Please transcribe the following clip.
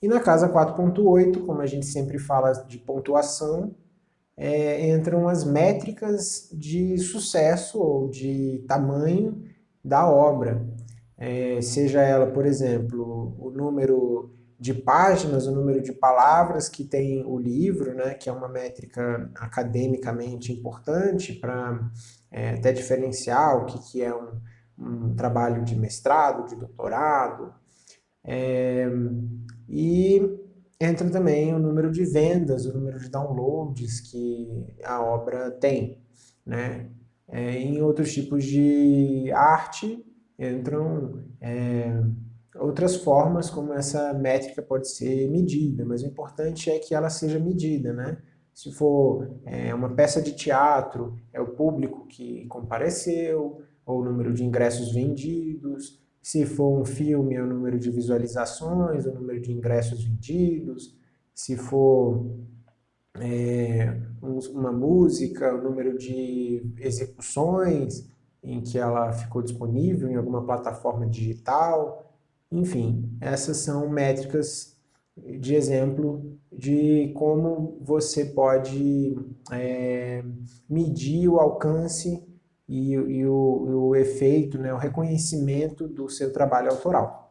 E na casa 4.8, como a gente sempre fala de pontuação, é, entram as métricas de sucesso ou de tamanho da obra. É, seja ela, por exemplo, o número de páginas, o número de palavras que tem o livro, né, que é uma métrica academicamente importante para é, até diferenciar o que, que é um, um trabalho de mestrado, de doutorado. E entra também o número de vendas, o número de downloads que a obra tem. Né? É, em outros tipos de arte entram é, outras formas como essa métrica pode ser medida, mas o importante é que ela seja medida. Né? Se for é, uma peça de teatro, é o público que compareceu, ou o número de ingressos vendidos, se for um filme, é o número de visualizações, o número de ingressos vendidos. Se for é, uma música, o número de execuções em que ela ficou disponível em alguma plataforma digital. Enfim, essas são métricas de exemplo de como você pode é, medir o alcance e, e, o, o efeito, né, o reconhecimento do seu trabalho autoral.